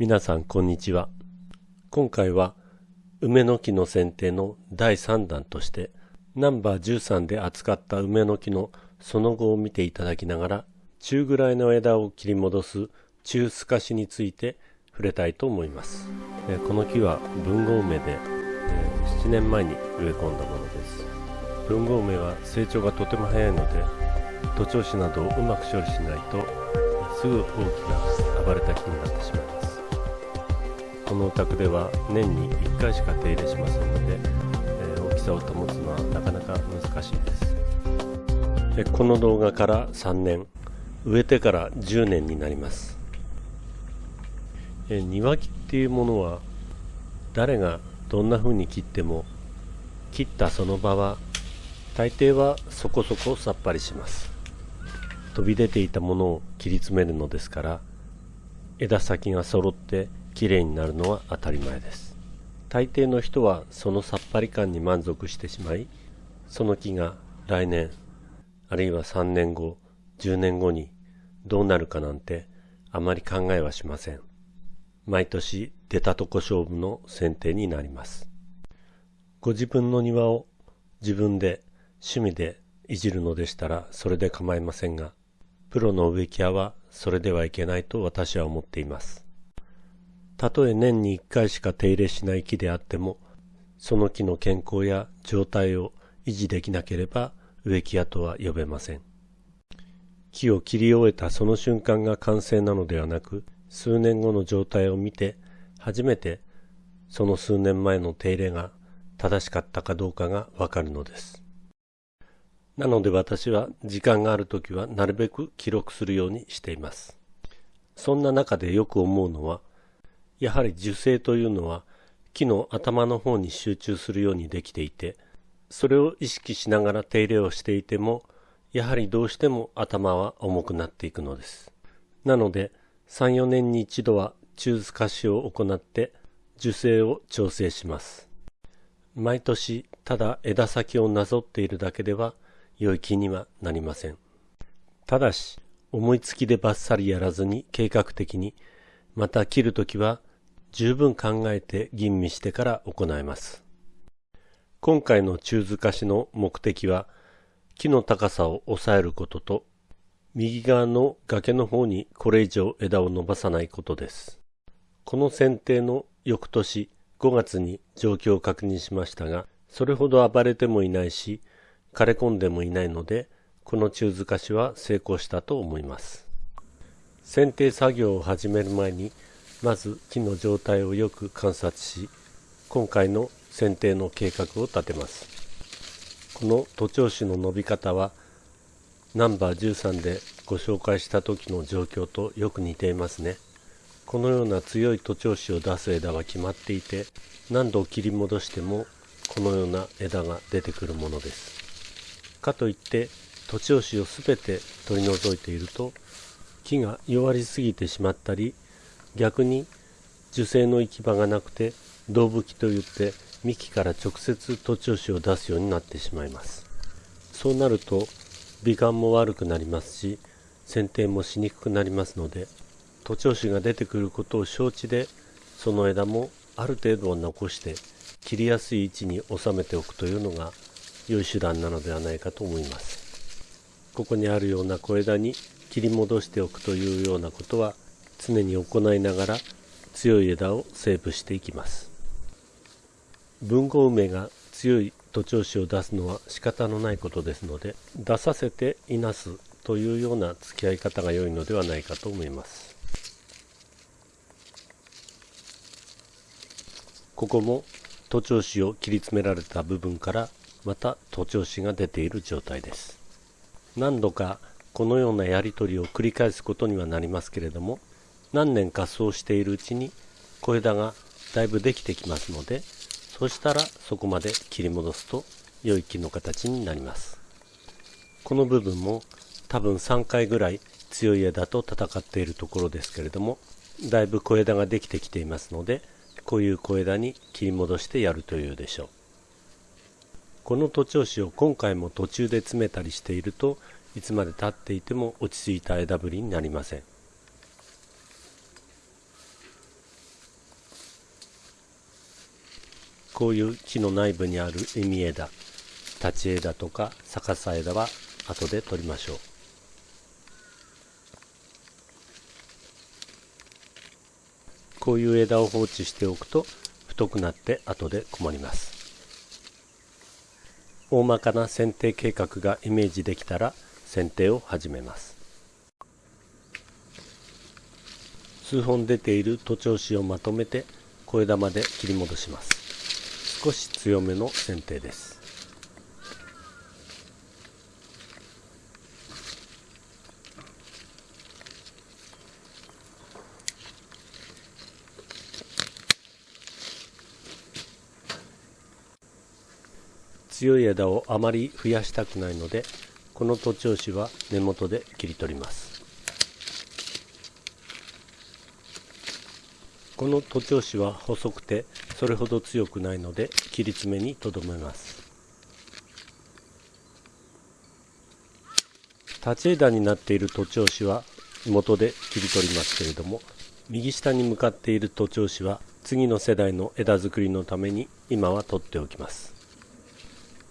皆さんこんにちは。今回は梅の木の剪定の第3弾としてナンバー13で扱った梅の木のその後を見ていただきながら中ぐらいの枝を切り戻す中透かしについて触れたいと思います。この木は文豪梅で7年前に植え込んだものです。文豪梅は成長がとても早いので徒長枝などをうまく処理しないとすぐ大きな暴れた木になってしまいます。このお宅では年に1回しか手入れしませんので、えー、大きさを保つのはなかなか難しいです。でこの動画から3年植えてから10年になります。え庭木っていうものは誰がどんな風に切っても切ったその場は大抵はそこそこさっぱりします。飛び出ていたものを切り詰めるのですから枝先が揃ってきれいになるのは当たり前です。大抵の人はそのさっぱり感に満足してしまいその木が来年あるいは3年後10年後にどうなるかなんてあまり考えはしません。毎年出たとこ勝負の選定になります。ご自分の庭を自分で趣味でいじるのでしたらそれで構いませんがプロの植木屋はそれではいけないと私は思っています。たとえ年に1回しか手入れしない木であっても、その木の健康や状態を維持できなければ植木屋とは呼べません。木を切り終えたその瞬間が完成なのではなく、数年後の状態を見て、初めてその数年前の手入れが正しかったかどうかがわかるのです。なので私は時間があるときはなるべく記録するようにしています。そんな中でよく思うのは、やはり樹勢というのは木の頭の方に集中するようにできていてそれを意識しながら手入れをしていてもやはりどうしても頭は重くなっていくのです。なので34年に一度は中透かしを行って樹勢を調整します。毎年ただ枝先をなぞっているだけでは良い木にはなりません。ただし思いつきでバッサリやらずに計画的にまた切るときは十分考えて吟味してから行います。今回の中図化しの目的は、木の高さを抑えることと、右側の崖の方にこれ以上枝を伸ばさないことです。この剪定の翌年5月に状況を確認しましたが、それほど暴れてもいないし、枯れ込んでもいないので、この中図化しは成功したと思います。剪定作業を始める前にまず木の状態をよく観察し今回の剪定の計画を立てます。この徒長枝の伸び方はナンバー13でご紹介した時の状況とよく似ていますね。このような強い徒長枝を出す枝は決まっていて何度切り戻してもこのような枝が出てくるものです。かといって徒長枝を全て取り除いていると木が弱りすぎてしまったり逆に樹勢の行き場がなくて胴吹きといって幹から直接徒長枝を出すようになってしまいます。そうなると美観も悪くなりますし剪定もしにくくなりますので徒長枝が出てくることを承知でその枝もある程度は残して切りやすい位置に収めておくというのが良い手段なのではないかと思います。ここにあるような小枝に切り戻しておくというようなことは常に行いながら強い枝をセーブしていきます。文豪梅が強い徒長枝を出すのは仕方のないことですので出させていなすというような付き合い方が良いのではないかと思います。ここも徒長枝を切り詰められた部分からまた徒長枝が出ている状態です。何度かこのようなやり取りを繰り返すことにはなりますけれども何年かそうしているうちに小枝がだいぶできてきますのでそしたらそこまで切り戻すと良い木の形になります。この部分も多分3回ぐらい強い枝と戦っているところですけれどもだいぶ小枝ができてきていますのでこういう小枝に切り戻してやるというでしょう。この徒長枝を今回も途中で詰めたりしているといつまでたっていても落ち着いた枝ぶりになりません。こういう木の内部にある意味枝立ち枝とか逆さ枝は後で取りましょう。こういう枝を放置しておくと太くなって後で困ります。大まかな剪定計画がイメージできたら剪定を始めます。数本出ている徒長枝をまとめて小枝まで切り戻します。少し強めの剪定です。強い枝をあまり増やしたくないのでこの徒長枝は根元で切り取ります。この徒長枝は細くてそれほど強くないので切り詰めにとどめます。立ち枝になっている徒長枝は元で切り取りますけれども右下に向かっている徒長枝は次の世代の枝作りのために今は取っておきます。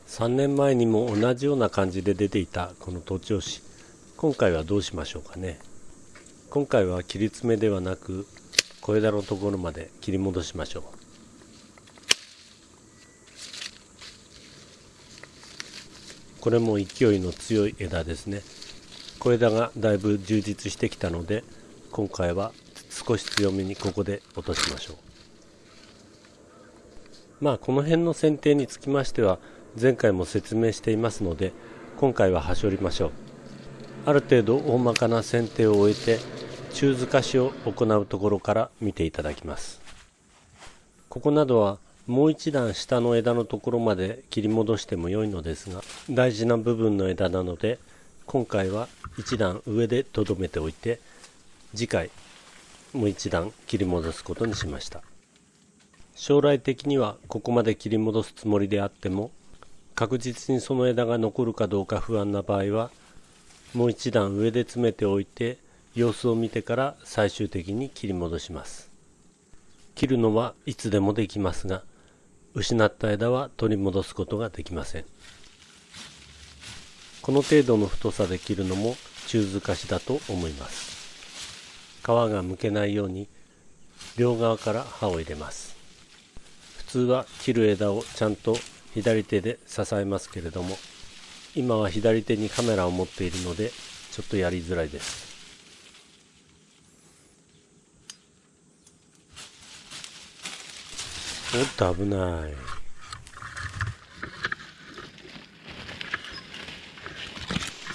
3年前にも同じような感じで出ていたこの徒長枝今回はどうしましょうかね。今回は切り詰めではなく小枝のところまで切り戻しましょう。これも勢いの強い枝ですね。小枝がだいぶ充実してきたので今回は少し強めにここで落としましょう。まあこの辺の剪定につきましては前回も説明していますので今回は端折りましょう。ある程度大まかな剪定を終えて中づかしを行うところから見ていただきます。ここなどはもう一段下の枝のところまで切り戻しても良いのですが大事な部分の枝なので今回は一段上でとどめておいて次回もう一段切り戻すことにしました。将来的にはここまで切り戻すつもりであっても確実にその枝が残るかどうか不安な場合はもう一段上で詰めておいて様子を見てから最終的に切り戻します。切るのはいつでもできますが失った枝は取り戻すことができません。この程度の太さで切るのも中づかしだと思います。皮がむけないように両側から刃を入れます。普通は切る枝をちゃんと左手で支えますけれども今は左手にカメラを持っているのでちょっとやりづらいです。おっと危ない。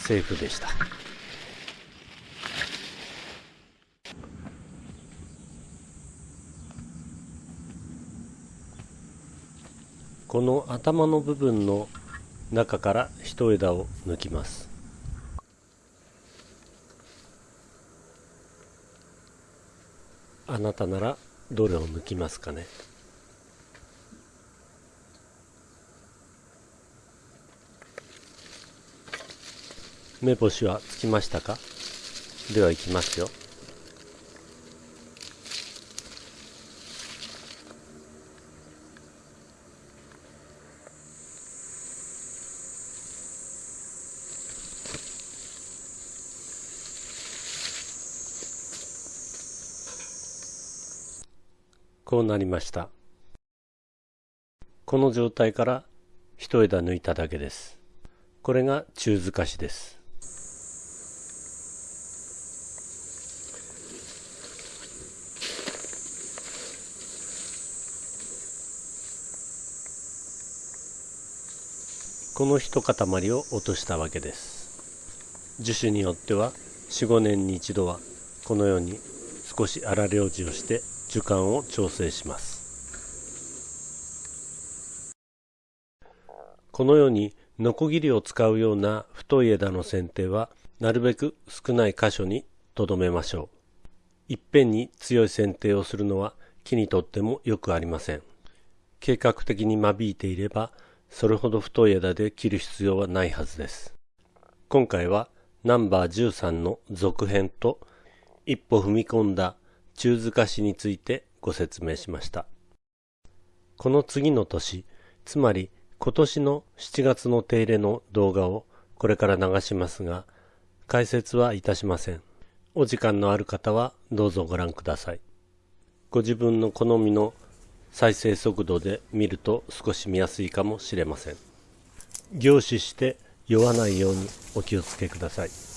セーフでした。この頭の部分の中から一枝を抜きます。あなたならどれを抜きますかね？目星はつきましたか？ではいきますよ。こうなりました。この状態から一枝抜いただけです。これが中づかしです。この一塊を落としたわけです。樹種によっては45年に一度はこのように少し荒療治をして樹幹を調整します。このようにノコギリを使うような太い枝の剪定はなるべく少ない箇所にとどめましょう。いっぺんに強い剪定をするのは木にとってもよくありません。計画的に間引いていればそれほど太い枝で切る必要はないはずです今回はナンバー13の続編と一歩踏み込んだ中塚市についてご説明しました。この次の年、つまり今年の7月の手入れの動画をこれから流しますが、解説はいたしません。お時間のある方はどうぞご覧ください。ご自分の好みの再生速度で見ると少し見やすいかもしれません。凝視して酔わないようにお気をつけください。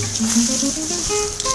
음.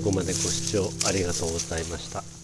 最後までご視聴ありがとうございました。